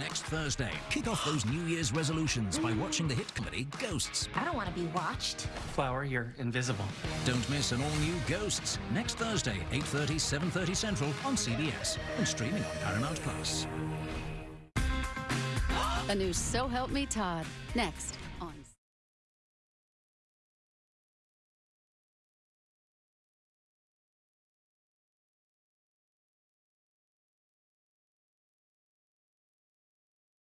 next Thursday. Kick off those New Year's resolutions by watching the hit comedy Ghosts. I don't want to be watched. Flower, you're invisible. Don't miss an all-new Ghosts next Thursday, 8.30, 7.30 Central on CBS and streaming on Paramount Plus. A new So Help Me Todd. Next. on.